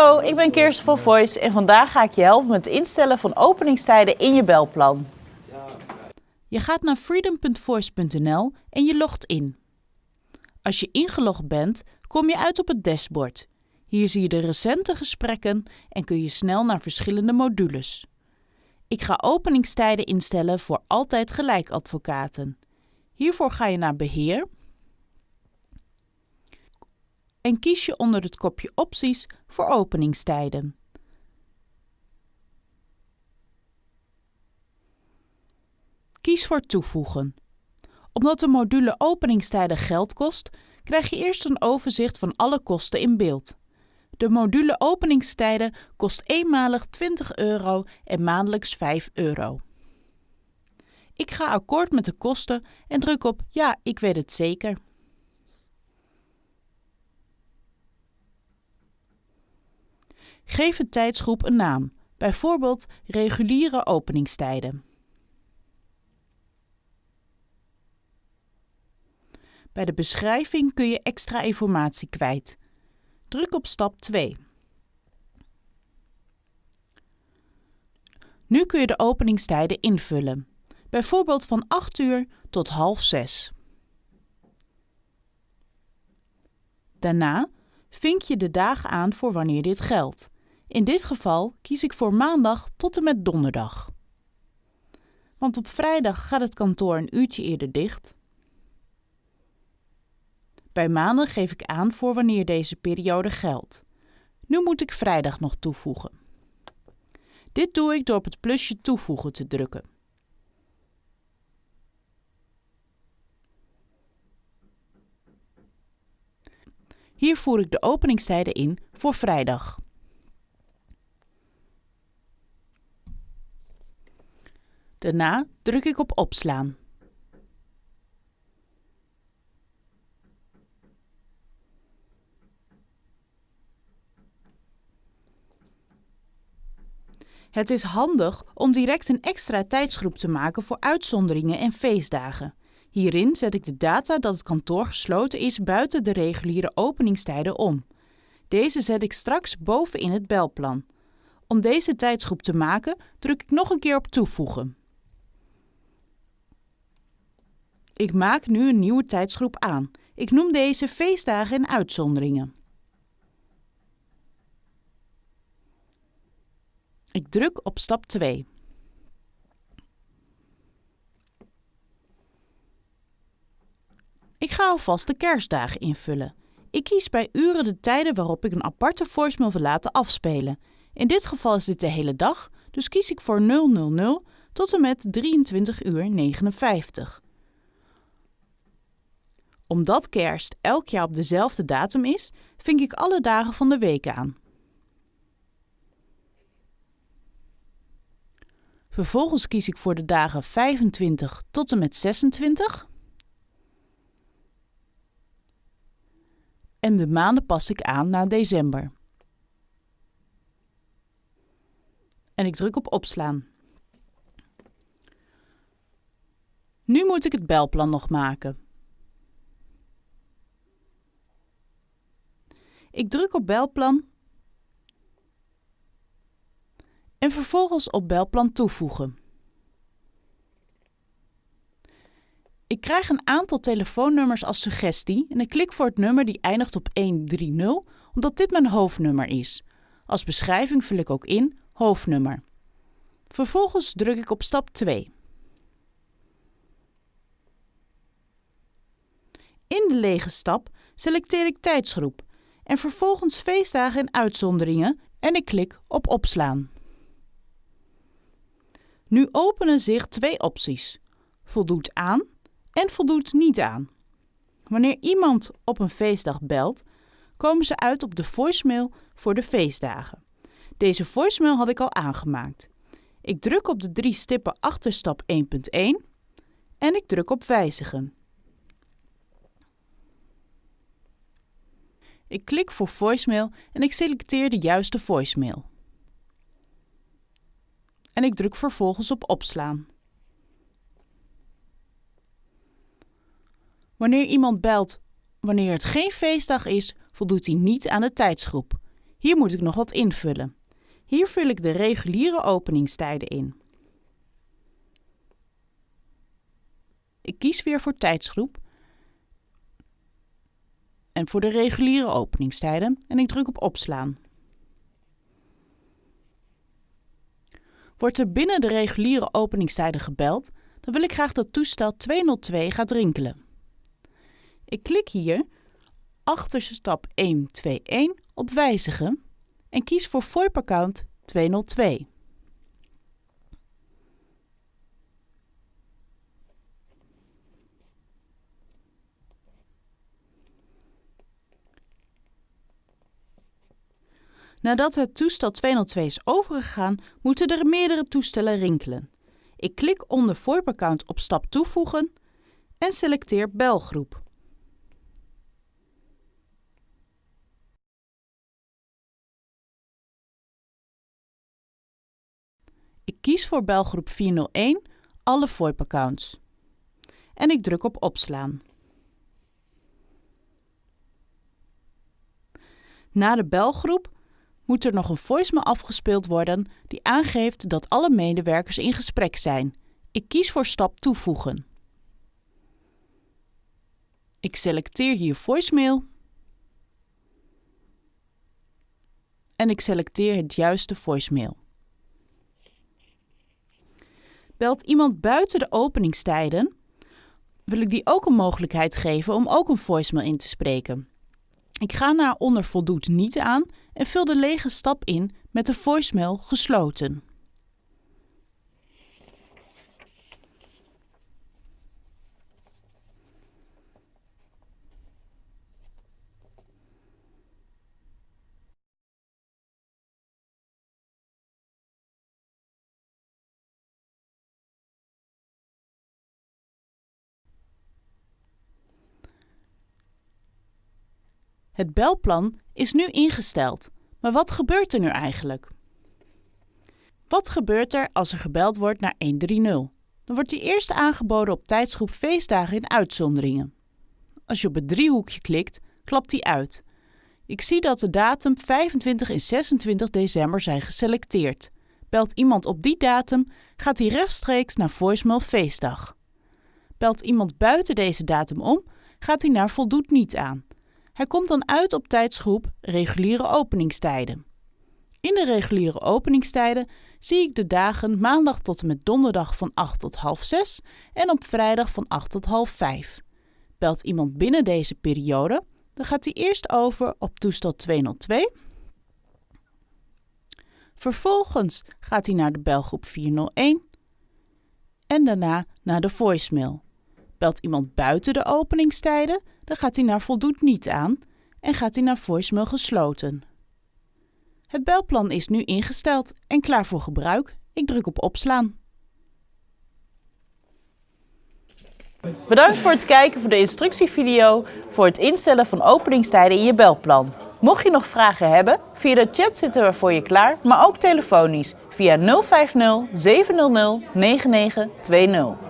Hallo, ik ben Kirsten van Voice en vandaag ga ik je helpen met het instellen van openingstijden in je belplan. Je gaat naar freedom.voice.nl en je logt in. Als je ingelogd bent, kom je uit op het dashboard. Hier zie je de recente gesprekken en kun je snel naar verschillende modules. Ik ga openingstijden instellen voor altijd gelijk advocaten. Hiervoor ga je naar Beheer en kies je onder het kopje Opties voor openingstijden. Kies voor Toevoegen. Omdat de module openingstijden geld kost, krijg je eerst een overzicht van alle kosten in beeld. De module openingstijden kost eenmalig 20 euro en maandelijks 5 euro. Ik ga akkoord met de kosten en druk op Ja, ik weet het zeker. Geef de tijdsgroep een naam, bijvoorbeeld reguliere openingstijden. Bij de beschrijving kun je extra informatie kwijt. Druk op stap 2. Nu kun je de openingstijden invullen, bijvoorbeeld van 8 uur tot half 6. Daarna vink je de dagen aan voor wanneer dit geldt. In dit geval kies ik voor maandag tot en met donderdag. Want op vrijdag gaat het kantoor een uurtje eerder dicht. Bij maandag geef ik aan voor wanneer deze periode geldt. Nu moet ik vrijdag nog toevoegen. Dit doe ik door op het plusje toevoegen te drukken. Hier voer ik de openingstijden in voor vrijdag. Daarna druk ik op opslaan. Het is handig om direct een extra tijdsgroep te maken voor uitzonderingen en feestdagen. Hierin zet ik de data dat het kantoor gesloten is buiten de reguliere openingstijden om. Deze zet ik straks boven in het belplan. Om deze tijdsgroep te maken, druk ik nog een keer op toevoegen. Ik maak nu een nieuwe tijdsgroep aan. Ik noem deze feestdagen en uitzonderingen. Ik druk op stap 2. Ik ga alvast de kerstdagen invullen. Ik kies bij uren de tijden waarop ik een aparte voicemail wil laten afspelen. In dit geval is dit de hele dag, dus kies ik voor 000 tot en met 23 uur 59 omdat kerst elk jaar op dezelfde datum is, vink ik alle dagen van de week aan. Vervolgens kies ik voor de dagen 25 tot en met 26. En de maanden pas ik aan na december. En ik druk op opslaan. Nu moet ik het belplan nog maken. Ik druk op belplan en vervolgens op belplan toevoegen. Ik krijg een aantal telefoonnummers als suggestie en ik klik voor het nummer die eindigt op 130 omdat dit mijn hoofdnummer is. Als beschrijving vul ik ook in hoofdnummer. Vervolgens druk ik op stap 2. In de lege stap selecteer ik tijdsgroep en vervolgens feestdagen en uitzonderingen en ik klik op opslaan. Nu openen zich twee opties: voldoet aan en voldoet niet aan. Wanneer iemand op een feestdag belt, komen ze uit op de voicemail voor de feestdagen. Deze voicemail had ik al aangemaakt. Ik druk op de drie stippen achter stap 1.1 en ik druk op wijzigen. Ik klik voor voicemail en ik selecteer de juiste voicemail. En ik druk vervolgens op opslaan. Wanneer iemand belt wanneer het geen feestdag is, voldoet hij niet aan de tijdsgroep. Hier moet ik nog wat invullen. Hier vul ik de reguliere openingstijden in. Ik kies weer voor tijdsgroep en voor de reguliere openingstijden en ik druk op opslaan. Wordt er binnen de reguliere openingstijden gebeld, dan wil ik graag dat toestel 202 gaat rinkelen. Ik klik hier achter stap 121 op wijzigen en kies voor VoIP-account 202. Nadat het toestel 202 is overgegaan, moeten er meerdere toestellen rinkelen. Ik klik onder VoIP-account op stap toevoegen en selecteer belgroep. Ik kies voor belgroep 401 alle VoIP-accounts. En ik druk op opslaan. Na de belgroep moet er nog een voicemail afgespeeld worden die aangeeft dat alle medewerkers in gesprek zijn. Ik kies voor stap toevoegen. Ik selecteer hier voicemail en ik selecteer het juiste voicemail. Belt iemand buiten de openingstijden, wil ik die ook een mogelijkheid geven om ook een voicemail in te spreken. Ik ga naar onder voldoet niet aan en vul de lege stap in met de voicemail gesloten. Het belplan is nu ingesteld, maar wat gebeurt er nu eigenlijk? Wat gebeurt er als er gebeld wordt naar 130? Dan wordt die eerst aangeboden op tijdsgroep feestdagen in uitzonderingen. Als je op het driehoekje klikt, klapt die uit. Ik zie dat de datum 25 en 26 december zijn geselecteerd. Belt iemand op die datum, gaat hij rechtstreeks naar voicemail feestdag. Belt iemand buiten deze datum om, gaat hij naar voldoet niet aan. Hij komt dan uit op tijdsgroep reguliere openingstijden. In de reguliere openingstijden zie ik de dagen maandag tot en met donderdag van 8 tot half 6 en op vrijdag van 8 tot half 5. Belt iemand binnen deze periode, dan gaat hij eerst over op toestel 202. Vervolgens gaat hij naar de belgroep 401 en daarna naar de voicemail. Belt iemand buiten de openingstijden, dan gaat hij naar voldoet niet aan en gaat hij naar voicemail gesloten. Het belplan is nu ingesteld en klaar voor gebruik. Ik druk op opslaan. Bedankt voor het kijken voor de instructievideo voor het instellen van openingstijden in je belplan. Mocht je nog vragen hebben, via de chat zitten we voor je klaar, maar ook telefonisch via 050 700 9920.